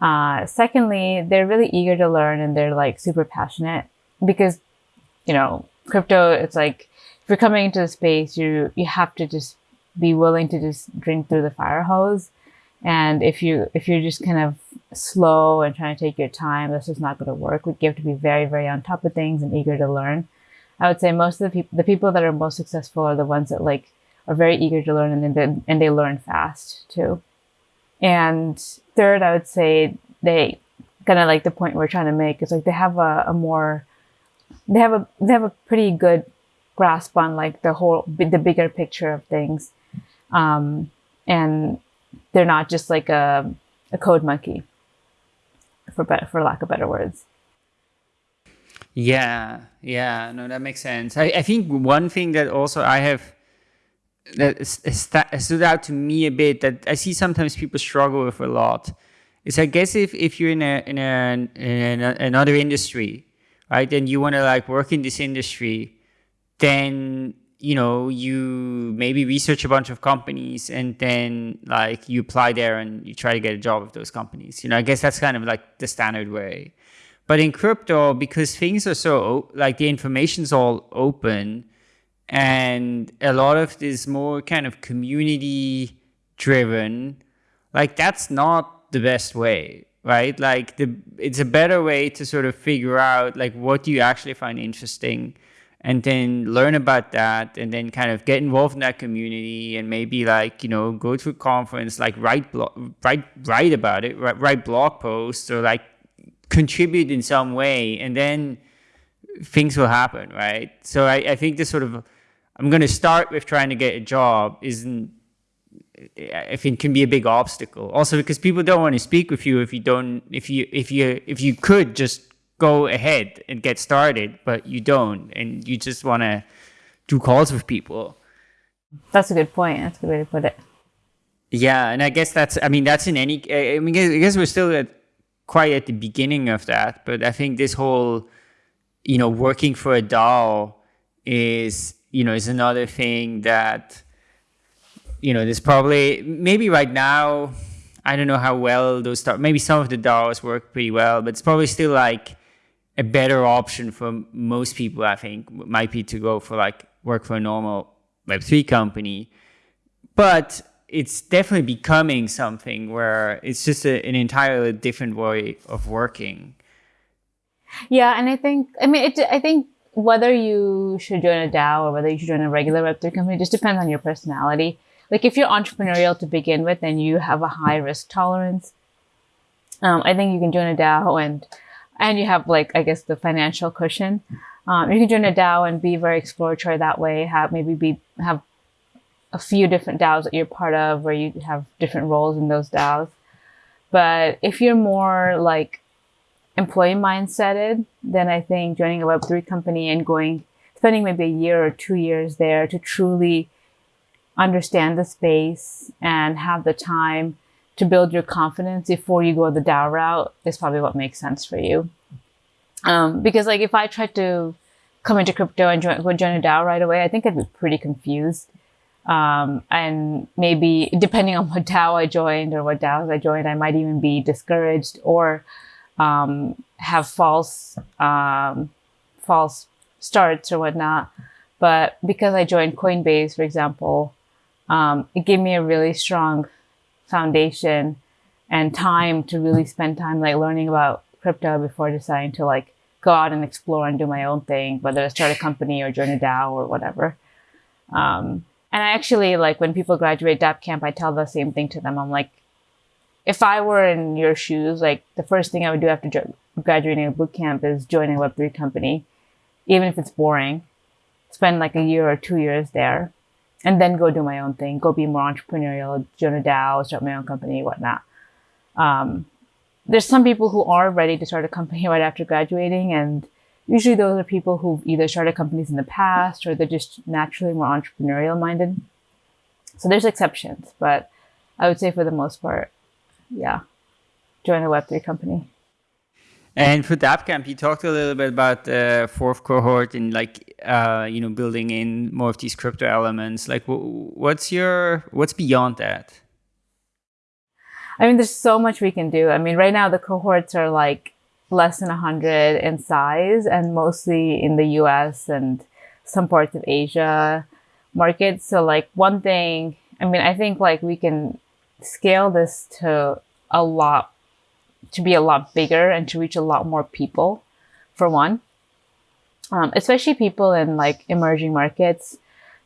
[SPEAKER 3] Uh, secondly they're really eager to learn and they're like super passionate because you know, crypto, it's like if you're coming into the space, you you have to just be willing to just drink through the fire hose. And if you if you're just kind of slow and trying to take your time, this is not going to work. We have to be very very on top of things and eager to learn. I would say most of the people the people that are most successful are the ones that like are very eager to learn and then and they learn fast too. And third, I would say they kind of like the point we're trying to make is like they have a, a more they have a they have a pretty good grasp on like the whole the bigger picture of things. Um, and they're not just like a, a code monkey for for lack of better words.
[SPEAKER 1] Yeah yeah no that makes sense. I, I think one thing that also i have that stood out to me a bit that I see sometimes people struggle with a lot. Is I guess if, if you're in a in a in a, another industry, right, and you want to like work in this industry, then you know you maybe research a bunch of companies and then like you apply there and you try to get a job with those companies. You know, I guess that's kind of like the standard way. But in crypto, because things are so like the information's all open, and a lot of this more kind of community driven, like that's not the best way right? Like the it's a better way to sort of figure out like what do you actually find interesting and then learn about that and then kind of get involved in that community and maybe like you know go to a conference like write blog write write about it write, write blog posts or like contribute in some way and then things will happen right? So i, I think this sort of i'm going to start with trying to get a job isn't I think can be a big obstacle. Also because people don't want to speak with you if you don't if you if you if you could just go ahead and get started, but you don't, and you just want to do calls with people.
[SPEAKER 3] That's a good point. That's a good way to put it.
[SPEAKER 1] Yeah, and I guess that's. I mean, that's in any. I mean, I guess we're still at quite at the beginning of that, but I think this whole, you know, working for a DAO is you know is another thing that, you know, there's probably maybe right now. I don't know how well those start. Maybe some of the DAOs work pretty well, but it's probably still like a better option for most people, I think, might be to go for like work for a normal Web3 company. But it's definitely becoming something where it's just a, an entirely different way of working.
[SPEAKER 3] Yeah, and I think, I mean, it, I think whether you should join a DAO or whether you should join a regular Web3 company just depends on your personality. Like if you're entrepreneurial to begin with and you have a high risk tolerance, um, I think you can join a DAO and and you have like I guess the financial cushion. Um, you can join a DAO and be very exploratory that way. Have maybe be have a few different DAOs that you're part of, where you have different roles in those DAOs. But if you're more like employee mindseted, then I think joining a Web three company and going spending maybe a year or two years there to truly understand the space and have the time to build your confidence before you go the DAO route is probably what makes sense for you. Um, because like if I tried to come into crypto and join, go join a DAO right away, I think I'd be pretty confused. Um, and maybe depending on what DAO I joined or what DAOs I joined, I might even be discouraged or um, have false um, false starts or whatnot. But because I joined Coinbase, for example, um, it gave me a really strong foundation and time to really spend time like learning about crypto before deciding to like go out and explore and do my own thing, whether to start a company or join a DAO or whatever. Um, and I actually like when people graduate DappCamp, I tell the same thing to them. I'm like, if I were in your shoes, like the first thing I would do after graduating a boot camp is join a Web3 company, even if it's boring. Spend like a year or two years there, and then go do my own thing, go be more entrepreneurial, join a DAO, start my own company, whatnot. Um, there's some people who are ready to start a company right after graduating, and usually those are people who've either started companies in the past or they're just naturally more entrepreneurial minded. So there's exceptions, but I would say for the most part, yeah, join a Web3 company.
[SPEAKER 1] And for DappCamp, you talked a little bit about the fourth cohort and like, uh, you know, building in more of these crypto elements. Like, what's your, what's beyond that?
[SPEAKER 3] I mean, there's so much we can do. I mean, right now the cohorts are like less than 100 in size and mostly in the US and some parts of Asia markets. So, like, one thing, I mean, I think like we can scale this to a lot to be a lot bigger and to reach a lot more people, for one. Um, especially people in like emerging markets.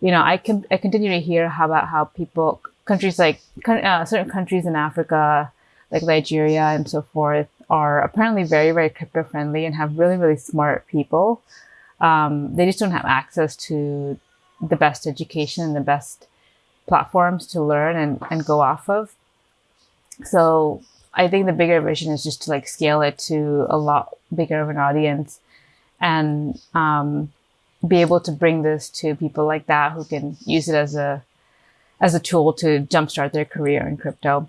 [SPEAKER 3] You know, I can I continue to hear how about how people countries like uh, certain countries in Africa, like Nigeria and so forth, are apparently very very crypto friendly and have really really smart people. Um, they just don't have access to the best education and the best platforms to learn and, and go off of. So I think the bigger vision is just to like scale it to a lot bigger of an audience and um, be able to bring this to people like that who can use it as a as a tool to jumpstart their career in crypto.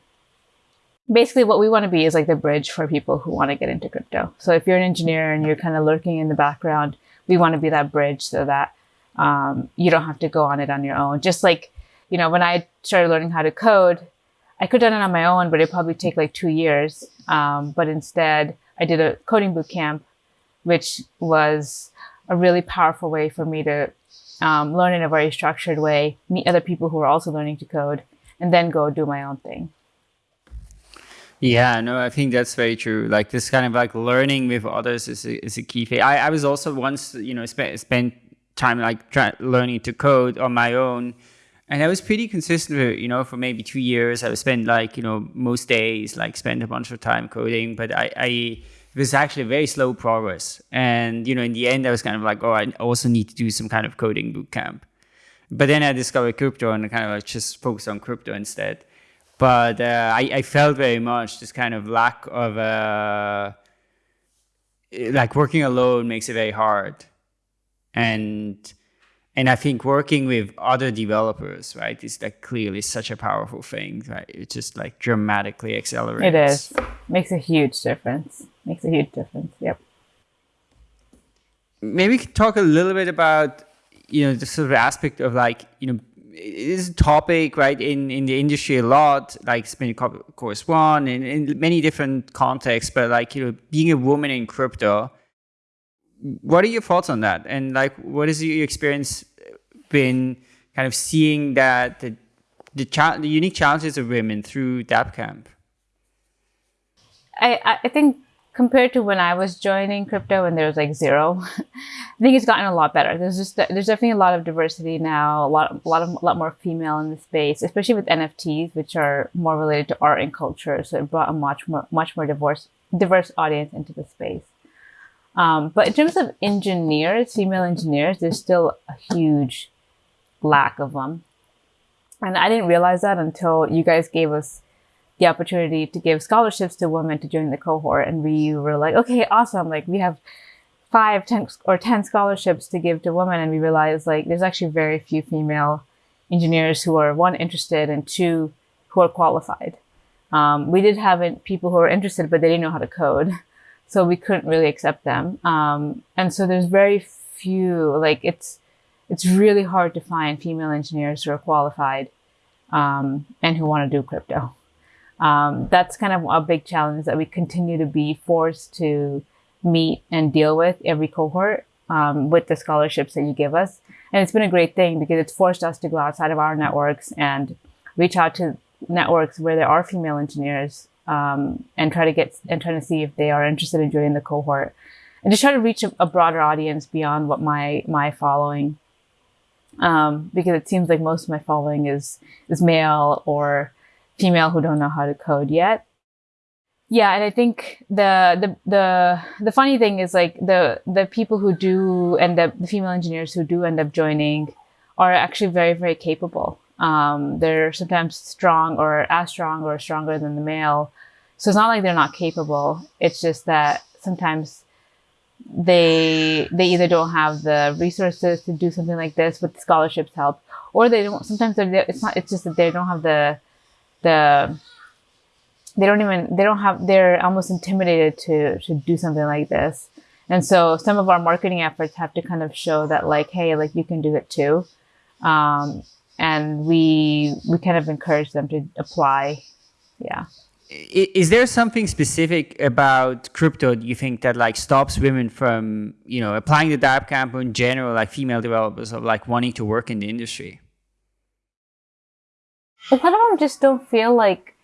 [SPEAKER 3] Basically, what we want to be is like the bridge for people who want to get into crypto. So if you're an engineer and you're kind of lurking in the background, we want to be that bridge so that um, you don't have to go on it on your own. Just like, you know, when I started learning how to code, I could have done it on my own, but it'd probably take like two years. Um, but instead, I did a coding boot camp, which was a really powerful way for me to um, learn in a very structured way, meet other people who are also learning to code, and then go do my own thing.
[SPEAKER 1] Yeah, no, I think that's very true. Like this kind of like learning with others is a, is a key thing. I, I was also once, you know, spent spent time like learning to code on my own, and I was pretty consistent with, you know, for maybe two years. I would spend like, you know, most days like spend a bunch of time coding, but I, I it was actually very slow progress. And, you know, in the end, I was kind of like, oh, I also need to do some kind of coding boot camp. But then I discovered crypto and kind of like just focused on crypto instead. But uh, I, I felt very much this kind of lack of, uh, like working alone makes it very hard. And, and I think working with other developers, right, is like clearly such a powerful thing, right? It just like dramatically accelerates.
[SPEAKER 3] It is. Makes a huge difference. Makes a huge difference. Yep.
[SPEAKER 1] Maybe talk a little bit about, you know, the sort of aspect of like, you know, it is a topic, right, in, in the industry a lot, like it's been course one in, in many different contexts, but like, you know, being a woman in crypto, what are your thoughts on that? And like, what has your experience been kind of seeing that the the, cha- the unique challenges of women through DappCamp?
[SPEAKER 3] I, I think compared to when I was joining crypto and there was like zero, I think it's gotten a lot better. There's just there's definitely a lot of diversity now, a lot a lot of a lot more female in the space, especially with NFTs, which are more related to art and culture. So it brought a much more much more diverse diverse audience into the space. Um, but in terms of engineers, female engineers, there's still a huge lack of them. And I didn't realize that until you guys gave us the opportunity to give scholarships to women to join the cohort. And we were like, okay, awesome. Like we have five, ten, or 10 scholarships to give to women. And we realized like there's actually very few female engineers who are one, interested and two, who are qualified. Um, we did have people who were interested, but they didn't know how to code so we couldn't really accept them. Um, and so there's very few, like it's, it's really hard to find female engineers who are qualified um, and who want to do crypto. Um, that's kind of a big challenge that we continue to be forced to meet and deal with every cohort um, with the scholarships that you give us. And it's been a great thing because it's forced us to go outside of our networks and reach out to networks where there are female engineers um, and try to get and trying to see if they are interested in joining the cohort. And just try to reach a, a broader audience beyond what my my following. Um, because it seems like most of my following is is male or female who don't know how to code yet. Yeah and i think the the the the funny thing is like the the people who do end up the female engineers who do end up joining are actually very very capable um, they're sometimes strong or as strong or stronger than the male. So it's not like they're not capable. It's just that sometimes they they either don't have the resources to do something like this with scholarships help, or they don't. Sometimes it's not. It's just that they don't have the the they don't even they don't have they're almost intimidated to to do something like this and so some of our marketing efforts have to kind of show that like hey like you can do it too um, and we we kind of encourage them to apply. Yeah.
[SPEAKER 1] Is there something specific about crypto do you think that like stops women from you know applying the DappCamp or in general like female developers of like wanting to work in the industry?
[SPEAKER 3] A lot of them just don't feel like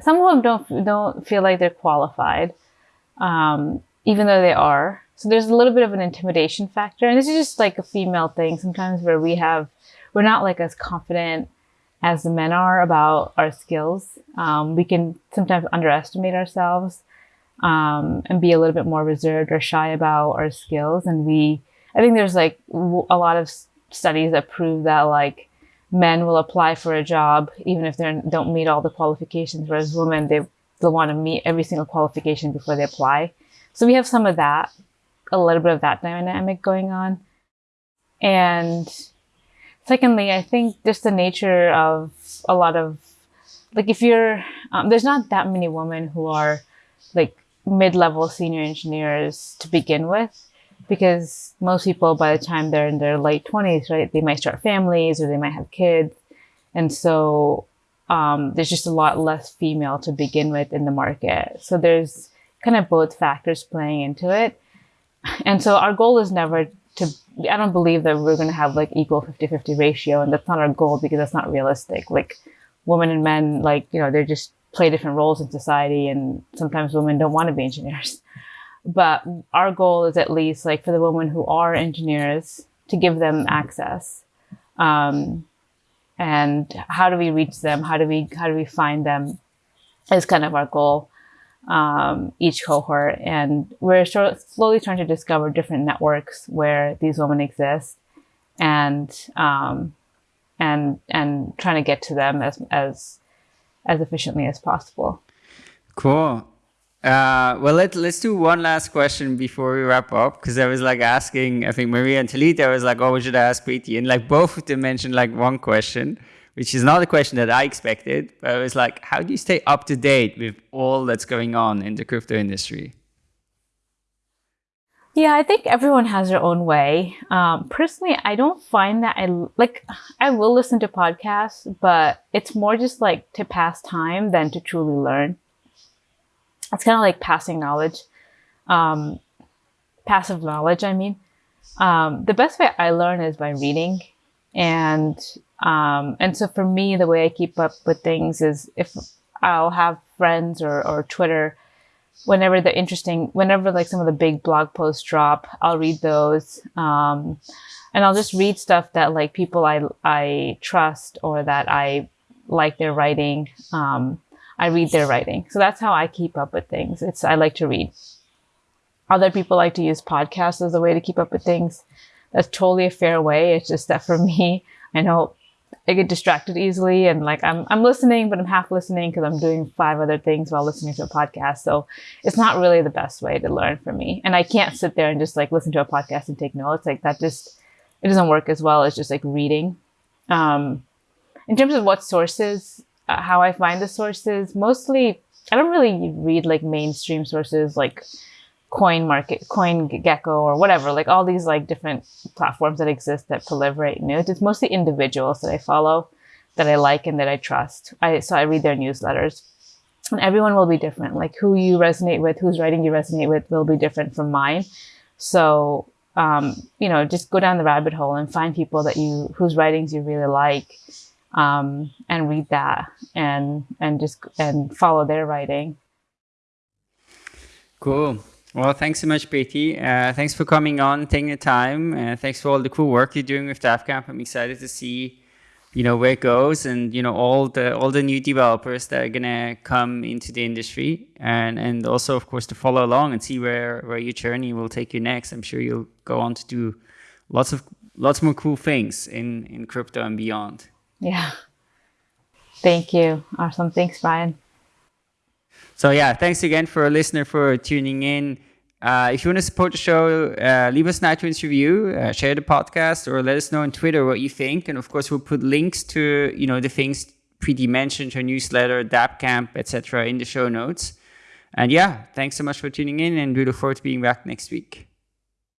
[SPEAKER 3] some of them don't don't feel like they're qualified, um, even though they are. So there's a little bit of an intimidation factor, and this is just like a female thing sometimes where we have we're not like as confident as the men are about our skills. Um, we can sometimes underestimate ourselves um, and be a little bit more reserved or shy about our skills. And we, I think there's like a lot of studies that prove that like men will apply for a job even if they don't meet all the qualifications, whereas women they they'll want to meet every single qualification before they apply. So we have some of that, a little bit of that dynamic going on, and secondly, I think just the nature of a lot of like if you're um, there's not that many women who are like mid-level senior engineers to begin with because most people by the time they're in their late 20s right they might start families or they might have kids. And so um, there's just a lot less female to begin with in the market. So there's kind of both factors playing into it. And so our goal is never to i don't believe that we're going to have like equal 50-50 ratio and that's not our goal because that's not realistic. Like women and men like you know they're just play different roles in society and sometimes women don't want to be engineers. But our goal is at least like for the women who are engineers to give them access. Um, and how do we reach them? How do we how do we find them? Is kind of our goal um, each cohort and we're slowly trying to discover different networks where these women exist and um, and and trying to get to them as as as efficiently as possible.
[SPEAKER 1] Cool. Uh, well, let, let's do one last question before we wrap up. Because I was like asking, I think Maria and Talita was like, oh, we should ask Preeti. And like both of them mentioned like one question, which is not a question that I expected. But I was like, how do you stay up to date with all that's going on in the crypto industry?
[SPEAKER 3] Yeah, I think everyone has their own way. Um, personally, I don't find that I like, I will listen to podcasts, but it's more just like to pass time than to truly learn. It's kind of like passing knowledge, um, passive knowledge, I mean. Um, the best way I learn is by reading. And, um, and so for me, the way I keep up with things is if I'll have friends or, or Twitter whenever the interesting, whenever like some of the big blog posts drop, I'll read those. Um, and I'll just read stuff that like people I, I trust or that I like their writing. Um, I read their writing. So that's how I keep up with things. It's, I like to read. Other people like to use podcasts as a way to keep up with things. That's totally a fair way. It's just that for me, I know I get distracted easily and like I'm I'm listening, but I'm half listening because I'm doing five other things while listening to a podcast. So it's not really the best way to learn for me. And I can't sit there and just like listen to a podcast and take notes. Like that just it doesn't work as well as just like reading. Um, in terms of what sources, uh, how I find the sources, mostly I don't really read like mainstream sources like coin market CoinGecko or whatever like all these like different platforms that exist that proliferate news it's mostly individuals that i follow that i like and that i trust. I so i read their newsletters. And everyone will be different. Like who you resonate with whose writing you resonate with will be different from mine. So um, you know just go down the rabbit hole and find people that you whose writings you really like um, and read that and and just and follow their writing.
[SPEAKER 1] Cool well, thanks so much, Preeti. Uh, thanks for coming on, taking the time. Uh, thanks for all the cool work you're doing with DappCamp. I'm excited to see, you know, where it goes and, you know, all the all the new developers that are going to come into the industry and, and also, of course, to follow along and see where, where your journey will take you next. I'm sure you'll go on to do lots of lots more cool things in, in crypto and beyond.
[SPEAKER 3] Yeah. Thank you. Awesome. Thanks, Brian.
[SPEAKER 1] So yeah, thanks again for a listener for tuning in. Uh, if you want to support the show, uh, leave us an iTunes review, uh, share the podcast, or let us know on Twitter what you think. And of course, we'll put links to you know the things Preeti mentioned, her newsletter, DappCamp, etc., in the show notes. And yeah, thanks so much for tuning in, and we look forward to being back next week.